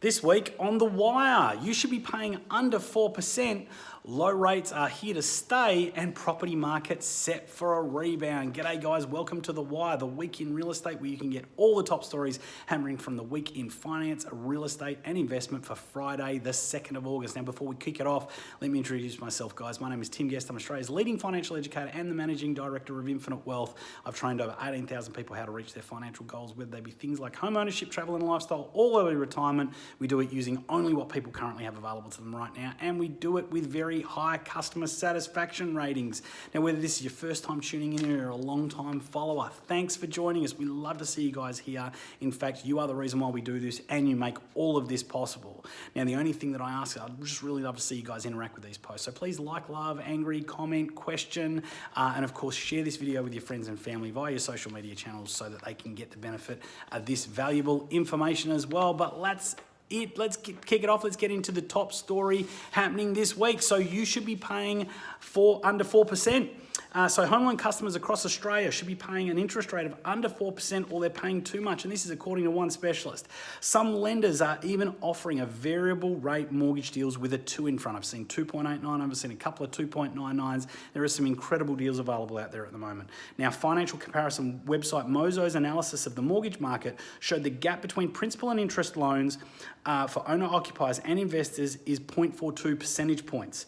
This week on The Wire, you should be paying under 4%. Low rates are here to stay and property markets set for a rebound. G'day guys, welcome to The Wire, the week in real estate where you can get all the top stories hammering from the week in finance, real estate and investment for Friday, the 2nd of August. Now before we kick it off, let me introduce myself guys. My name is Tim Guest, I'm Australia's leading financial educator and the managing director of Infinite Wealth. I've trained over 18,000 people how to reach their financial goals, whether they be things like home ownership, travel and lifestyle, all to retirement. We do it using only what people currently have available to them right now and we do it with very high customer satisfaction ratings. Now, whether this is your first time tuning in or a long time follower, thanks for joining us. We love to see you guys here. In fact, you are the reason why we do this and you make all of this possible. Now, the only thing that I ask, I'd just really love to see you guys interact with these posts. So please like, love, angry, comment, question, uh, and of course, share this video with your friends and family via your social media channels so that they can get the benefit of this valuable information as well. But let's it. Let's kick it off. Let's get into the top story happening this week. So you should be paying for under 4%. Uh, so home loan customers across Australia should be paying an interest rate of under 4% or they're paying too much. And this is according to one specialist. Some lenders are even offering a variable rate mortgage deals with a two in front. I've seen 2.89, I've seen a couple of 2.99s. There are some incredible deals available out there at the moment. Now, financial comparison website Mozo's analysis of the mortgage market showed the gap between principal and interest loans uh, for owner occupiers and investors is 0.42 percentage points.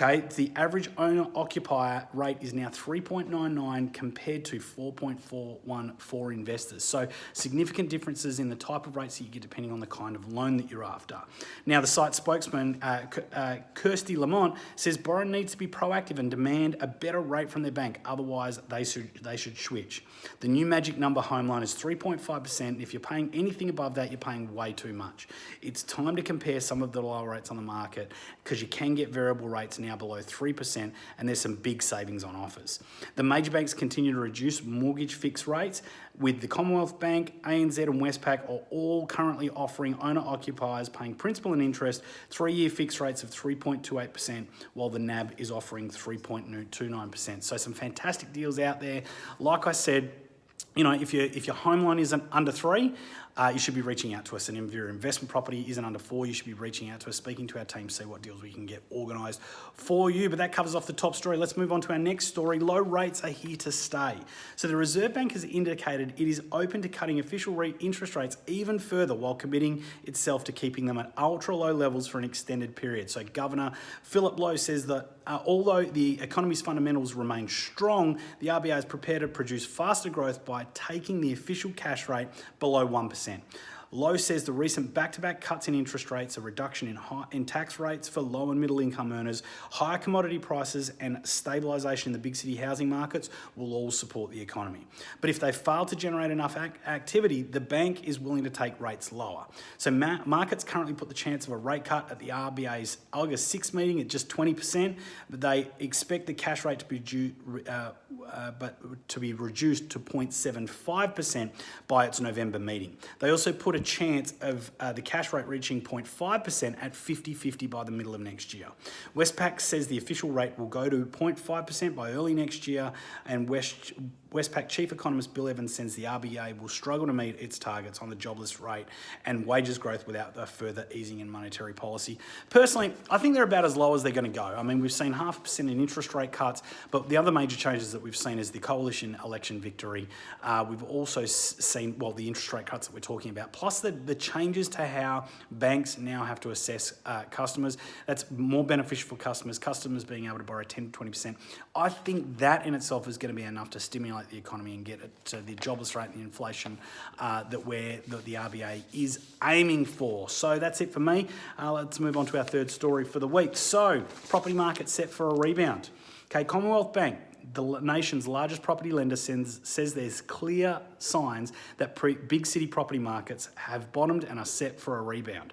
Okay, the average owner occupier rate is now 3.99 compared to 4.41 for investors. So significant differences in the type of rates that you get depending on the kind of loan that you're after. Now the site spokesman, uh, uh, Kirsty Lamont, says borrower needs to be proactive and demand a better rate from their bank, otherwise they should, they should switch. The new magic number home loan is 3.5%. If you're paying anything above that, you're paying way too much. It's time to compare some of the lower rates on the market because you can get variable rates now now below 3% and there's some big savings on offers. The major banks continue to reduce mortgage fixed rates with the Commonwealth Bank, ANZ and Westpac are all currently offering owner occupiers paying principal and interest three-year fixed rates of 3.28% while the NAB is offering 3.29%. So some fantastic deals out there. Like I said, you know, if, if your home loan isn't under three, uh, you should be reaching out to us. And if your investment property isn't under four, you should be reaching out to us, speaking to our team, see what deals we can get organised for you. But that covers off the top story. Let's move on to our next story. Low rates are here to stay. So the Reserve Bank has indicated it is open to cutting official interest rates even further while committing itself to keeping them at ultra low levels for an extended period. So Governor Philip Lowe says that uh, although the economy's fundamentals remain strong, the RBA is prepared to produce faster growth by taking the official cash rate below 1%. Lowe says the recent back-to-back -back cuts in interest rates, a reduction in, high, in tax rates for low and middle income earners, higher commodity prices and stabilisation in the big city housing markets will all support the economy. But if they fail to generate enough ac activity, the bank is willing to take rates lower. So ma markets currently put the chance of a rate cut at the RBA's August 6 meeting at just 20%, but they expect the cash rate to be due, uh, uh, but to be reduced to 0.75% by its November meeting. They also put a chance of uh, the cash rate reaching 0.5% at 50-50 by the middle of next year. Westpac says the official rate will go to 0.5% by early next year and West, Westpac Chief Economist Bill Evans says the RBA will struggle to meet its targets on the jobless rate and wages growth without a further easing in monetary policy. Personally, I think they're about as low as they're going to go. I mean, we've seen half a percent in interest rate cuts, but the other major changes that we've seen is the coalition election victory. Uh, we've also seen, well, the interest rate cuts that we're talking about, plus the, the changes to how banks now have to assess uh, customers. That's more beneficial for customers, customers being able to borrow 10 to 20%. I think that in itself is going to be enough to stimulate stimulate the economy and get it to the jobless rate and the inflation uh, that, we're, that the RBA is aiming for. So that's it for me. Uh, let's move on to our third story for the week. So property market set for a rebound. Okay, Commonwealth Bank, the nation's largest property lender sends, says there's clear signs that big city property markets have bottomed and are set for a rebound.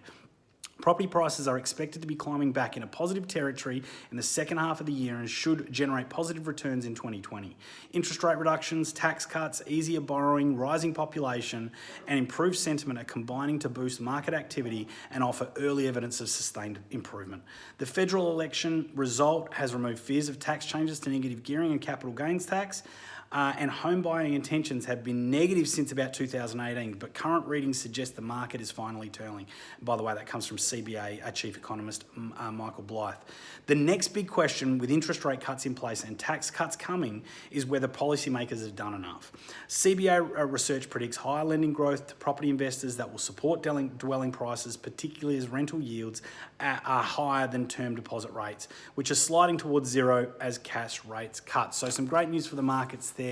Property prices are expected to be climbing back in a positive territory in the second half of the year and should generate positive returns in 2020. Interest rate reductions, tax cuts, easier borrowing, rising population, and improved sentiment are combining to boost market activity and offer early evidence of sustained improvement. The federal election result has removed fears of tax changes to negative gearing and capital gains tax. Uh, and home buying intentions have been negative since about 2018, but current readings suggest the market is finally turning. by the way, that comes from CBA uh, Chief Economist uh, Michael Blythe. The next big question with interest rate cuts in place and tax cuts coming is whether policymakers have done enough. CBA uh, research predicts higher lending growth to property investors that will support dwelling prices, particularly as rental yields are higher than term deposit rates, which are sliding towards zero as cash rates cut. So some great news for the markets there.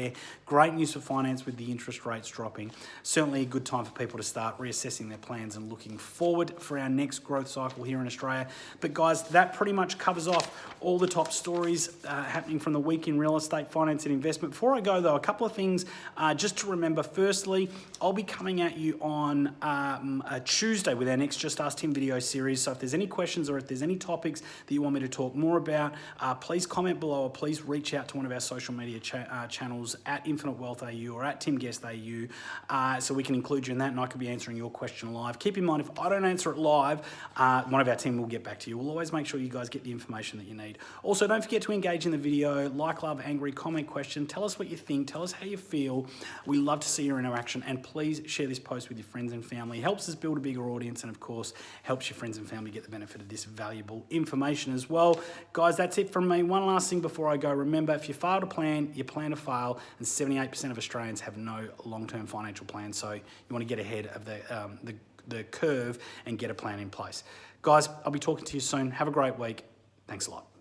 Great news for finance with the interest rates dropping. Certainly a good time for people to start reassessing their plans and looking forward for our next growth cycle here in Australia. But guys, that pretty much covers off all the top stories uh, happening from the week in real estate, finance and investment. Before I go though, a couple of things uh, just to remember. Firstly, I'll be coming at you on um, Tuesday with our next Just Ask Tim video series. So if there's any questions or if there's any topics that you want me to talk more about, uh, please comment below or please reach out to one of our social media cha uh, channels at Infinite Wealth AU or at Tim Guest AU uh, so we can include you in that and I could be answering your question live. Keep in mind, if I don't answer it live, uh, one of our team will get back to you. We'll always make sure you guys get the information that you need. Also, don't forget to engage in the video, like, love, angry, comment, question, tell us what you think, tell us how you feel. We love to see your interaction and please share this post with your friends and family. It helps us build a bigger audience and of course, helps your friends and family get the benefit of this valuable information as well. Guys, that's it from me. One last thing before I go. Remember, if you fail to plan, you plan to fail, and 78% of Australians have no long-term financial plan. So you want to get ahead of the, um, the, the curve and get a plan in place. Guys, I'll be talking to you soon. Have a great week. Thanks a lot.